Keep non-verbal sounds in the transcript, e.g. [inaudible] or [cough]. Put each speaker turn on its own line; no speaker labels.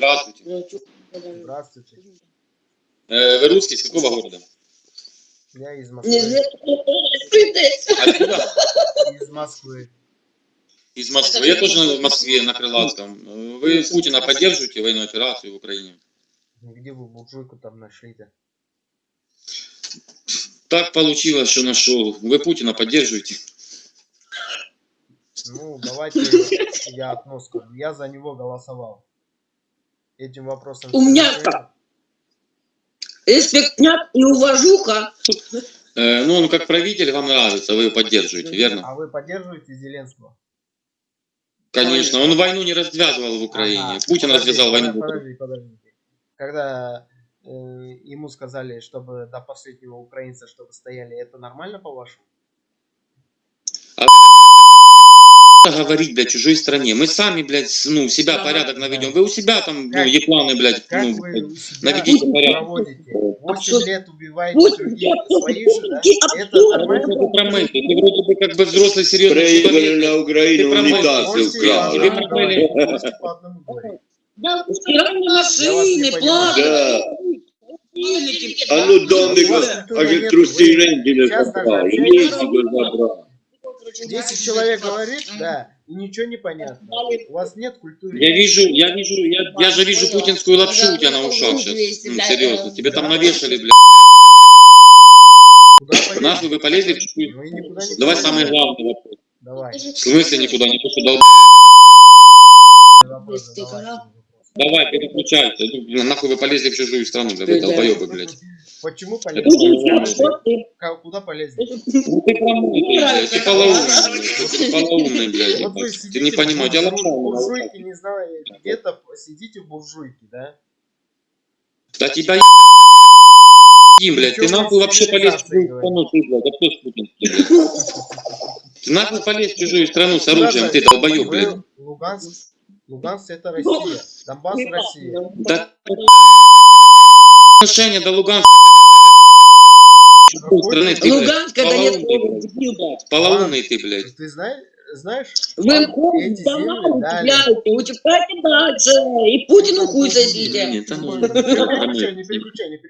Здравствуйте.
Здравствуйте.
Э, Вы русский, с какого города?
Я из Москвы.
Откуда?
Из Москвы.
Из Москвы. Я тоже в Москве, на Крылатском. Вы Путина поддерживаете, военную операцию в Украине?
Где вы буржуйку там нашли-то?
Так получилось, что нашел. Вы Путина поддерживаете?
Ну, давайте я одно скажу. Я за него голосовал. Этим вопросом...
У
всё
меня
решили.
Респектняк и уважуха.
Э, Ну, он как правитель вам нравится, вы его поддерживаете, верно?
А вы поддерживаете Зеленского?
Конечно, он войну не развязывал в Украине.
Ага,
Путин
подожди,
развязал войну. в Украине.
Подожди. Когда э, ему сказали, чтобы до последнего украинца, чтобы стояли, это нормально по-вашему?
Говорить, блядь, чужой стране. Мы сами, блядь, ну, себя
Да.
порядок наведем. Вы у себя там, ну,
Как-
епланы, блядь,
Как
ну,
вы
наведите [laughs] порядок.
проводите? 8
что-
лет убиваете
Пусть
других
я
своих же, да?
иди
Это нормально?
Ты вроде бы как бы взрослый, серьезный
Проиграли
человек.
на
промыл.
унитазы украли.
Тебе промыли.
Да, стиральные машины, холодильники.
А ну
вас
а
нет,
трусы
вы
Рентгена
сейчас
забрал,
10 человек говорит, да, и ничего не понятно. У вас нет культуры.
Я вижу, я вижу, я, я же вижу путинскую лапшу у тебя на ушах сейчас. Ну, серьезно, тебе там навешали, блядь. Нахуй вы полезли в
никуда не
Давай самый главный вопрос.
Давай.
В смысле никуда не
канал.
Давай, переключайся. Ну, Нахуй вы полезли в чужую страну, блядь, долбоебы, блядь.
Почему полезли? Куда полезли?
Ну ты полоумный, полоумный, блядь. Не понимаешь, у тебя
буржуй-
лапша на ушах.
буржуйке, не знаю, где-то сидите в буржуйке, да?
Да тебя еб***ь, блядь, ты нахуй вообще полез в чужую
говорит.
страну, ты, блядь, кто с Путин, блядь? Ты нахуй полез в чужую страну с оружием, ты
Вы-
блядь.
Луганск, Луганск это Россия, Донбасс Россия.
Да отношение до Луганска страны, ты,
Луганск это нет
полоумный, ты, блядь.
Ты знаешь, знаешь,
Вы хуй
эти
давай
земли дали.
утепляйте, утепляйте дальше. И Путину хуй сосите.
Не [laughs] не переключай, не переключай.